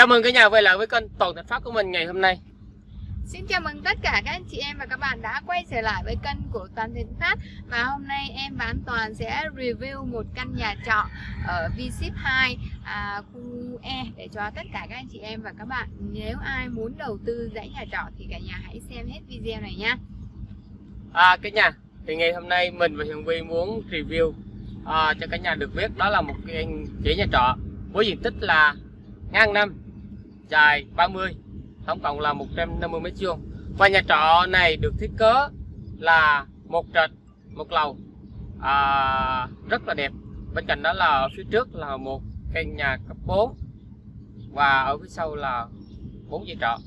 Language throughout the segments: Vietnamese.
Chào mừng cả nhà quay lại với kênh Toàn Thành Phát của mình ngày hôm nay. Xin chào mừng tất cả các anh chị em và các bạn đã quay trở lại với kênh của Toàn Thịnh Phát Và hôm nay em và anh Toàn sẽ review một căn nhà trọ ở V-Ship 2 à, khu E Để cho tất cả các anh chị em và các bạn. Nếu ai muốn đầu tư dãy nhà trọ thì cả nhà hãy xem hết video này nha À cả nhà, thì ngày hôm nay mình và Hiền Vi muốn review à, cho cả nhà được biết đó là một cái dãy nhà trọ với diện tích là ngang năm, dài 30 tổng cộng là 150 mét vuông. Và nhà trọ này được thiết kế là một trệt một lầu à, rất là đẹp. Bên cạnh đó là phía trước là một căn nhà cấp 4 và ở phía sau là bốn dãy trọ.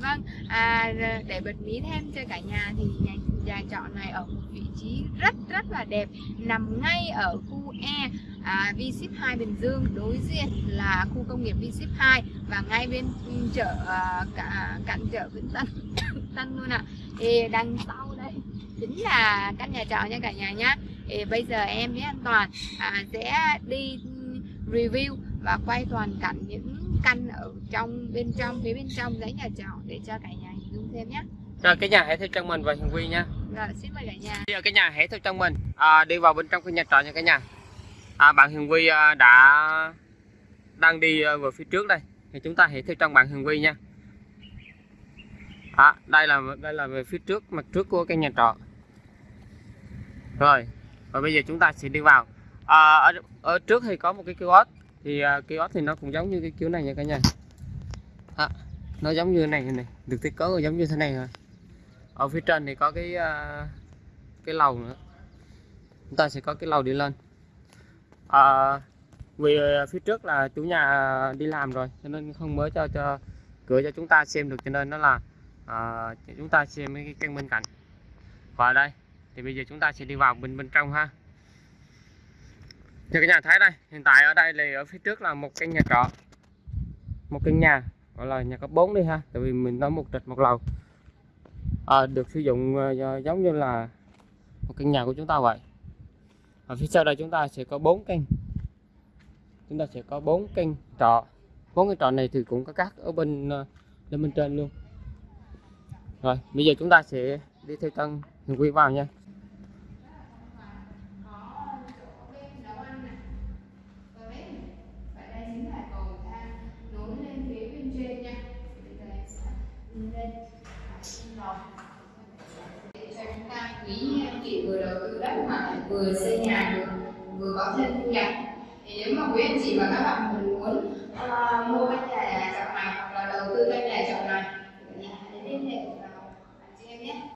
Vâng, à, để bật mí thêm cho cả nhà thì nhà, nhà trọ này ở một vị trí rất rất là đẹp nằm ngay ở khu E à, V-Ship 2 Bình Dương đối diện là khu công nghiệp V-Ship 2 và ngay bên chợ à, cả cạnh chợ Vĩnh Tân Tân luôn ạ. À. Đằng sau đây chính là căn nhà trọ nha cả nhà nhá. Ê, bây giờ em với anh Toàn à, sẽ đi review và quay toàn cảnh những căn ở trong bên trong phía bên trong dãy nhà trọ để cho cả nhà hình dung thêm nhé. Rồi cái nhà hãy theo chân mình và Hiền Vi nha. Rồi xin mời cả nhà. Bây giờ cái nhà hãy theo chân mình à, đi vào bên trong cái nhà trọ nha cả nhà. À, bạn Hiền Vi à, đã đang đi à, vào phía trước đây thì chúng ta hãy theo chân bạn Hiền Vi nha. À, đây là đây là về phía trước mặt trước của cái nhà trọ. Rồi và bây giờ chúng ta sẽ đi vào. À, ở, ở trước thì có một cái kiosk thì à, uh, ốp thì nó cũng giống như cái kiểu này nha cả nhà. À, nó giống như này này được thiết kế giống như thế này rồi. Ở phía trên thì có cái uh, cái lầu nữa. Chúng ta sẽ có cái lầu đi lên. À, vì à, phía trước là chủ nhà đi làm rồi cho nên không mới cho cho cửa cho chúng ta xem được cho nên nó là à, chúng ta xem cái căn bên cạnh. Và đây thì bây giờ chúng ta sẽ đi vào bên bên trong ha như cái nhà thấy đây hiện tại ở đây là ở phía trước là một căn nhà trọ. Một căn nhà gọi là nhà cấp 4 đi ha tại vì mình nói một trệt một lầu. À, được sử dụng uh, giống như là một căn nhà của chúng ta vậy. Ở phía sau đây chúng ta sẽ có bốn căn chúng ta sẽ có bốn căn trọ. Bốn cái trọ này thì cũng có cắt ở bên ờ, uh, lên bên trên luôn. Rồi bây giờ chúng ta sẽ đi theo tân hiền quy vào nha. lên cho chúng ta quý chị vừa đầu tư đất mà vừa xây nhà được vừa có thêm thu nhập. Thì nếu mà quý anh chị và các bạn mình muốn uh, mua căn nhà